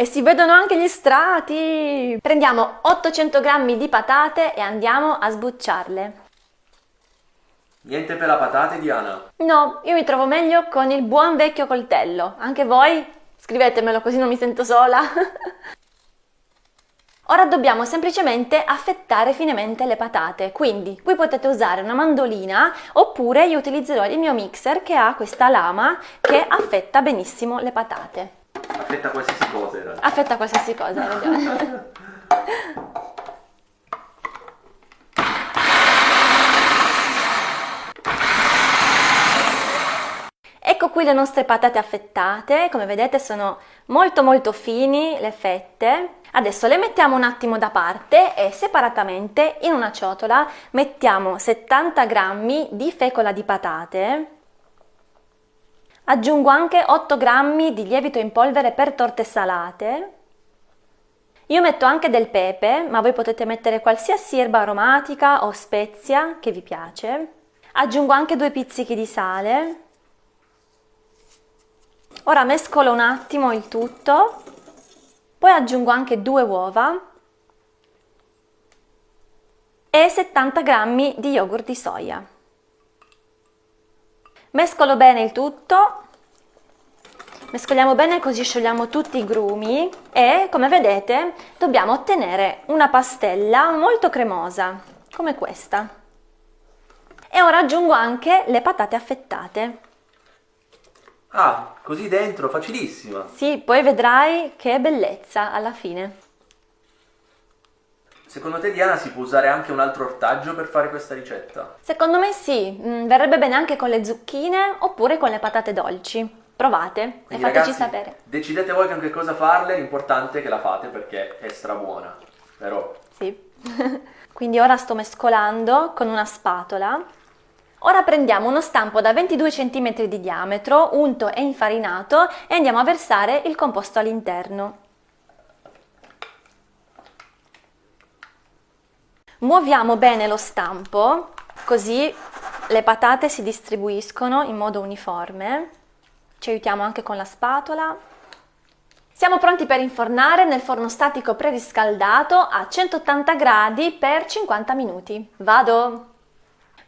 E si vedono anche gli strati! Prendiamo 800 g di patate e andiamo a sbucciarle. Niente per la patate, Diana? No, io mi trovo meglio con il buon vecchio coltello. Anche voi? Scrivetemelo così non mi sento sola. Ora dobbiamo semplicemente affettare finemente le patate, quindi qui potete usare una mandolina oppure io utilizzerò il mio mixer che ha questa lama che affetta benissimo le patate. Affetta qualsiasi cosa in realtà. Affetta qualsiasi cosa, ragione. Ecco qui le nostre patate affettate, come vedete sono molto molto fini le fette Adesso le mettiamo un attimo da parte e separatamente in una ciotola mettiamo 70 g di fecola di patate, aggiungo anche 8 g di lievito in polvere per torte salate, io metto anche del pepe, ma voi potete mettere qualsiasi erba aromatica o spezia che vi piace, aggiungo anche due pizzichi di sale, ora mescolo un attimo il tutto. Poi aggiungo anche due uova e 70 g di yogurt di soia. Mescolo bene il tutto, mescoliamo bene così sciogliamo tutti i grumi e come vedete dobbiamo ottenere una pastella molto cremosa, come questa. E ora aggiungo anche le patate affettate. Ah, così dentro, facilissima. Sì, poi vedrai che bellezza alla fine. Secondo te Diana si può usare anche un altro ortaggio per fare questa ricetta? Secondo me sì, mm, verrebbe bene anche con le zucchine oppure con le patate dolci. Provate Quindi, e fateci ragazzi, sapere. Decidete voi con che cosa farle, l'importante è che la fate perché è strabuona, vero? Sì. Quindi ora sto mescolando con una spatola Ora prendiamo uno stampo da 22 cm di diametro, unto e infarinato e andiamo a versare il composto all'interno. Muoviamo bene lo stampo, così le patate si distribuiscono in modo uniforme. Ci aiutiamo anche con la spatola. Siamo pronti per infornare nel forno statico preriscaldato a 180 gradi per 50 minuti. Vado!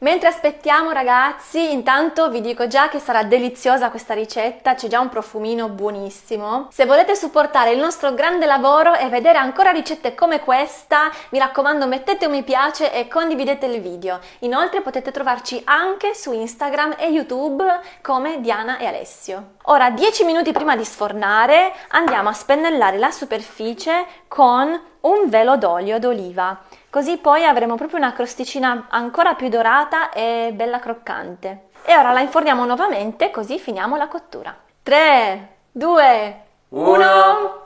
Mentre aspettiamo ragazzi, intanto vi dico già che sarà deliziosa questa ricetta, c'è già un profumino buonissimo. Se volete supportare il nostro grande lavoro e vedere ancora ricette come questa, mi raccomando mettete un mi piace e condividete il video. Inoltre potete trovarci anche su Instagram e YouTube come Diana e Alessio. Ora 10 minuti prima di sfornare andiamo a spennellare la superficie con un velo d'olio d'oliva. Così poi avremo proprio una crosticina ancora più dorata e bella croccante. E ora la inforniamo nuovamente così finiamo la cottura. 3, 2, 1...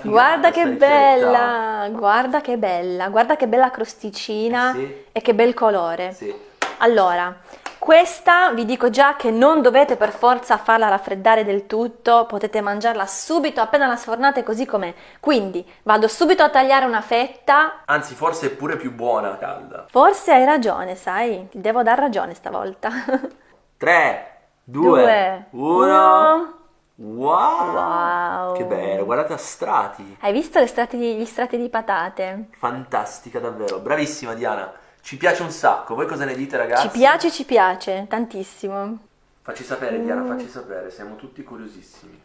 Wow, guarda che bella, guarda che bella, guarda che bella crosticina eh sì. e che bel colore. Sì. Allora, questa vi dico già che non dovete per forza farla raffreddare del tutto, potete mangiarla subito appena la sfornate così com'è. Quindi vado subito a tagliare una fetta. Anzi, forse è pure più buona calda. Forse hai ragione, sai, ti devo dar ragione stavolta. 3, 2, 1... Wow. wow! Che bello, guardate a strati! Hai visto strati, gli strati di patate? Fantastica davvero, bravissima Diana! Ci piace un sacco, voi cosa ne dite ragazzi? Ci piace, ci piace, tantissimo. Facci sapere Diana, mm. facci sapere, siamo tutti curiosissimi.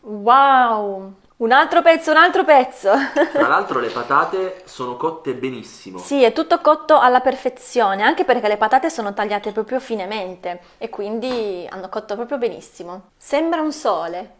Wow! Un altro pezzo, un altro pezzo! Tra l'altro le patate sono cotte benissimo. Sì, è tutto cotto alla perfezione, anche perché le patate sono tagliate proprio finemente e quindi hanno cotto proprio benissimo. Sembra un sole.